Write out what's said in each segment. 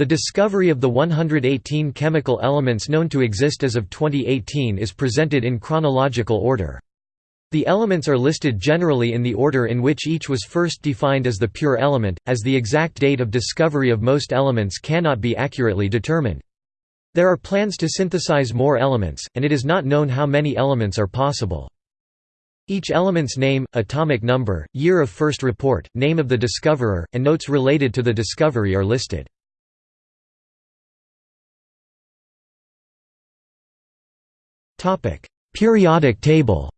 The discovery of the 118 chemical elements known to exist as of 2018 is presented in chronological order. The elements are listed generally in the order in which each was first defined as the pure element, as the exact date of discovery of most elements cannot be accurately determined. There are plans to synthesize more elements, and it is not known how many elements are possible. Each element's name, atomic number, year of first report, name of the discoverer, and notes related to the discovery are listed. Topic: Periodic table.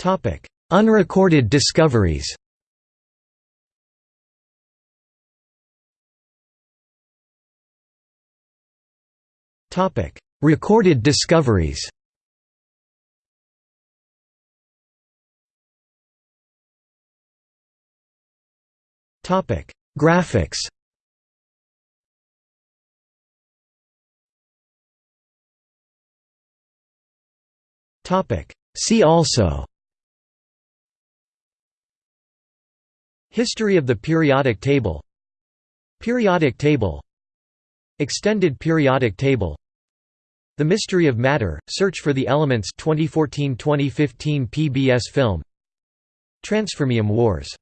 Topic: Unrecorded discoveries. Topic: Recorded discoveries. Topic: Graphics. See also. History of the periodic table. Periodic table. Extended periodic table. The Mystery of Matter, Search for the Elements 2014-2015 PBS film. Transfermium Wars